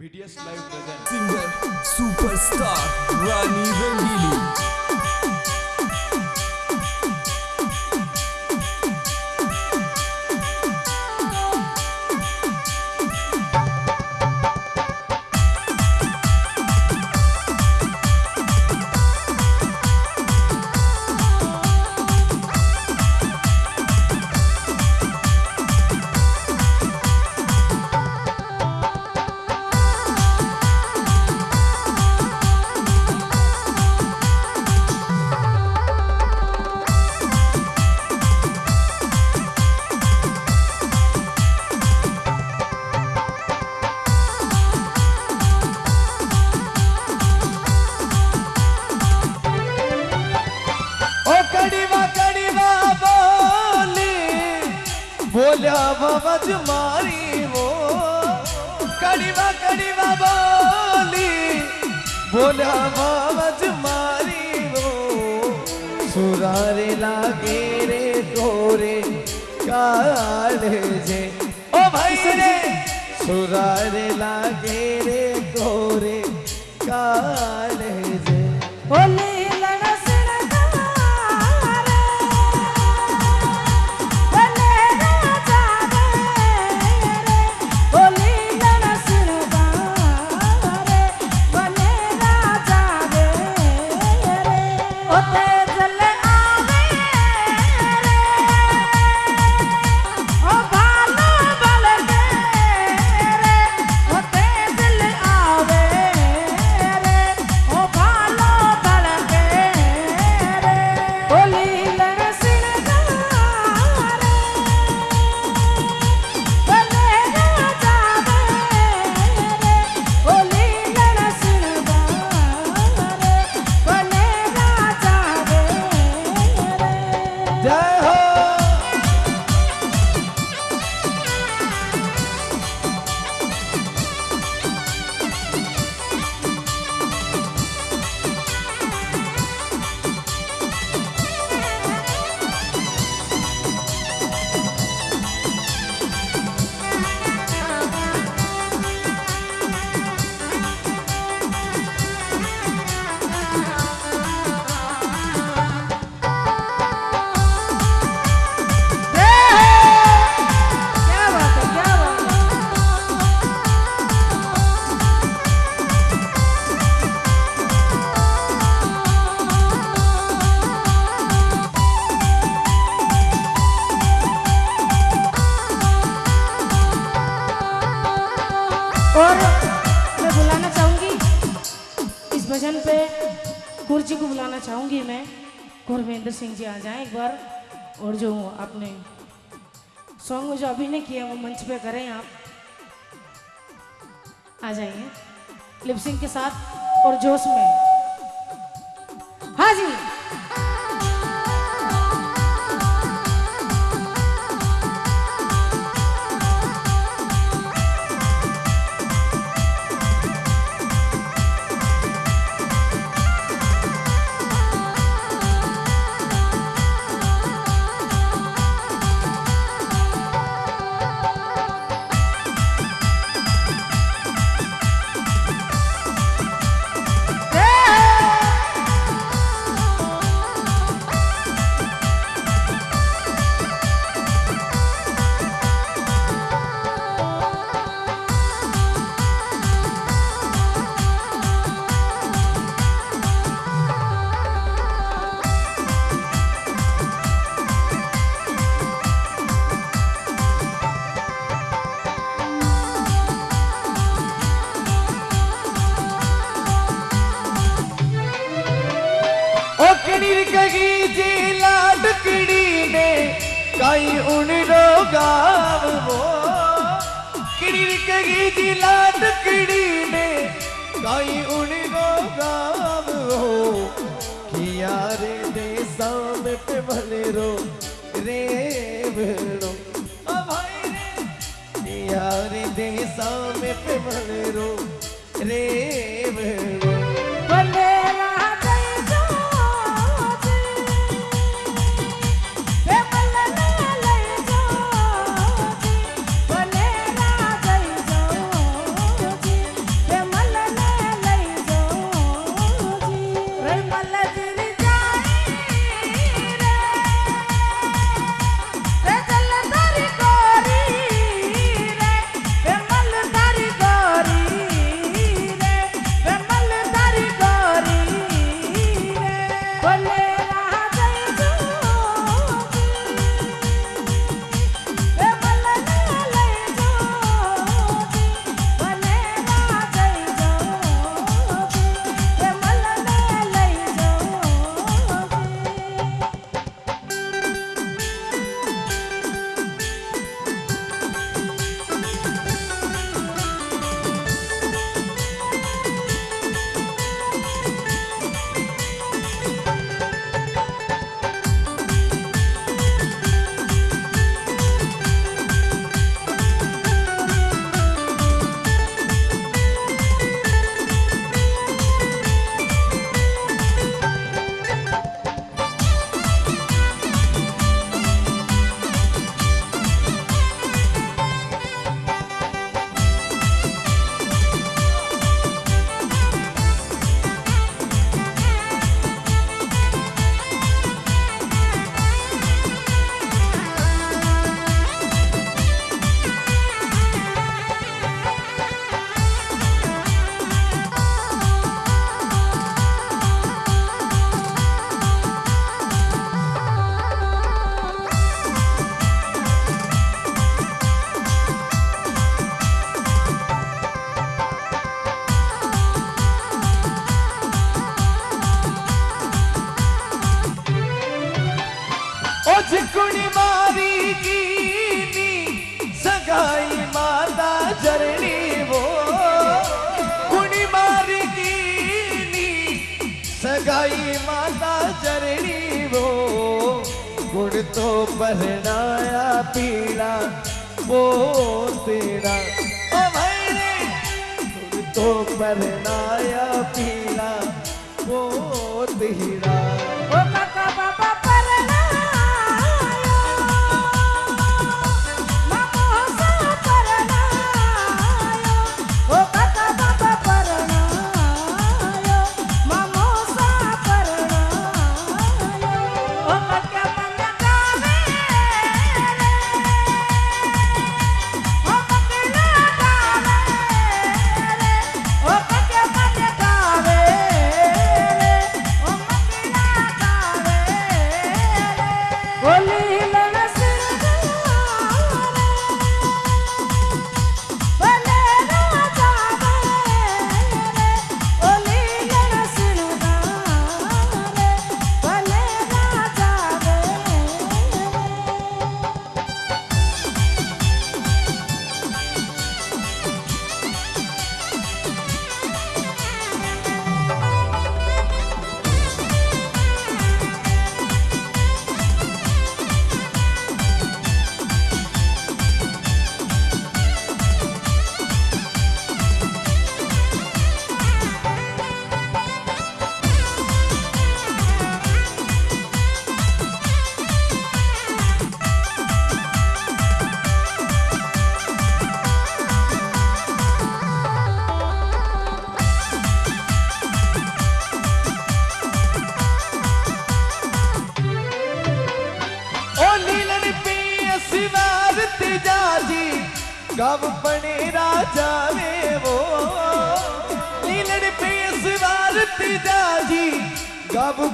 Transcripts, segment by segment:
BTS Live present. singer superstar रानी रंगीली बाबज मारी वो। कड़ीवा कड़ीवा बोली बाबज मारी वो। सुरारे लागे रे गोरे काले जे। ओ भाई रे। सुरारे लागे रे गोरे काले चाहूँगी पे गुरु जी को बुलाना चाहूँगी मैं। गुरविंदर सिंह जी आ जाएँ एक बार। और जो आपने सॉन्ग जो अभी अभिनय किया वो मंच पे करें आप। आ जाइए। लिपसिंग के साथ और जोश में। हाँ जी। ओ कणीर कगी जी लाडकड़ी ने, काई उन रो गाव वो। कणीर कगी जी लाडकड़ी ने, काई उन रो गाव वो। किया रे दे साम पे भले रो, रे भेड़ो किया रे दे साम पे भले रो, रे भेड़ो तो परनाया पीड़ा वो तेरा ओ भाई रे! तो परनाया पीड़ा वो तेरा ओ काका बाबा बने राजा वे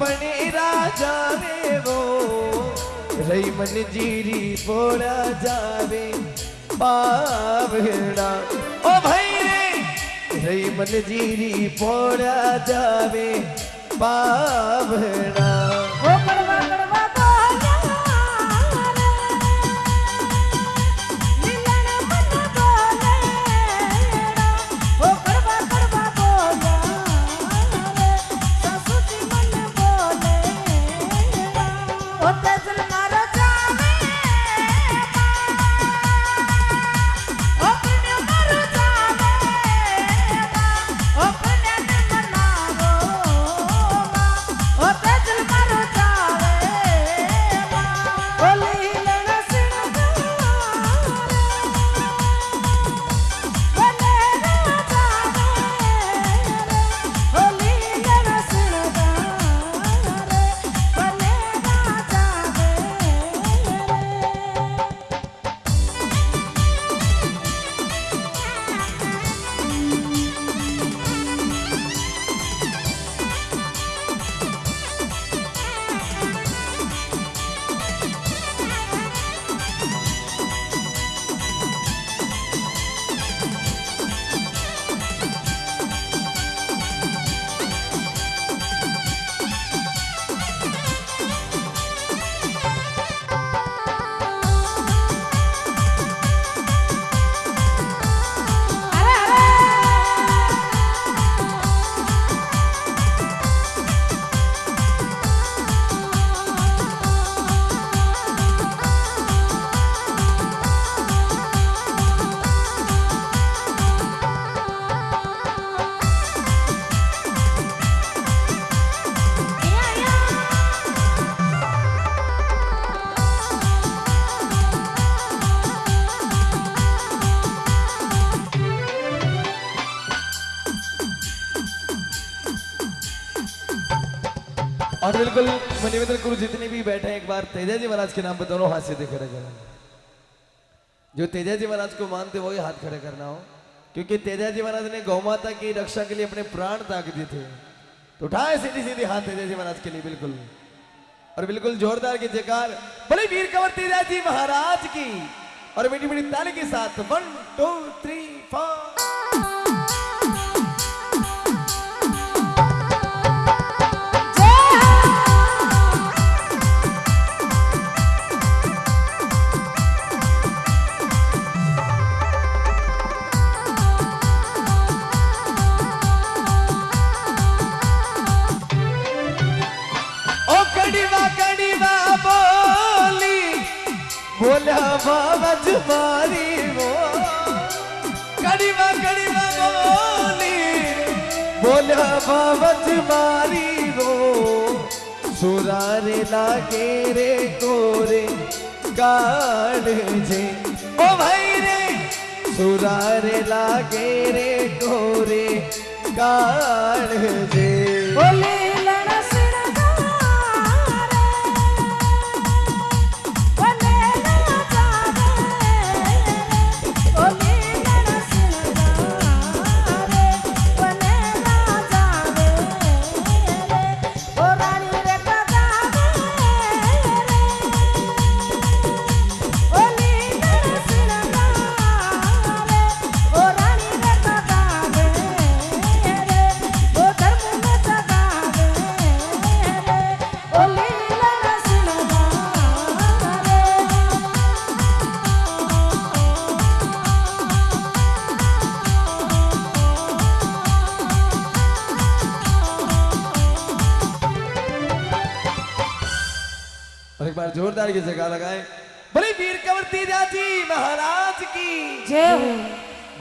बने राजा वो रही मन जीरी बोला जावे पावड़ा ओ भाई रे! रही मन जीरी बोला जावे पावड़ा और बिल्कुल। मनिवेंद्र गुरु जितने भी बैठे हैं, एक बार तेजा जी महाराज के नाम पे दोनों हाथ सीधे खड़े करें। जो तेजा जी महाराज को मानते वही हाथ खड़े करना हो। क्योंकि तेजा जी महाराज ने गौ माता की रक्षा के लिए अपने प्राण त्याग दिए थे। तो उठाए सीधी सीधी हाथ तेजा जी महाराज के लिए, बिल्कुल। और बिल्कुल जोरदार की जयकार। बोले वीर कंवर तेजा जी महाराज की। और मीठी मीठी ताली के साथ वन टू थ्री फोर बोली। बोलिया बाबज मारी वो सुरारे लागे रे गोरे काढ़ जे। ओ भाई रे, सुरारे लागे रे गोरे काढ़ जे। बोले। जोरदार की जगह लगाए। बोले वीर कंवर तेजा जी महाराज की। जय हो।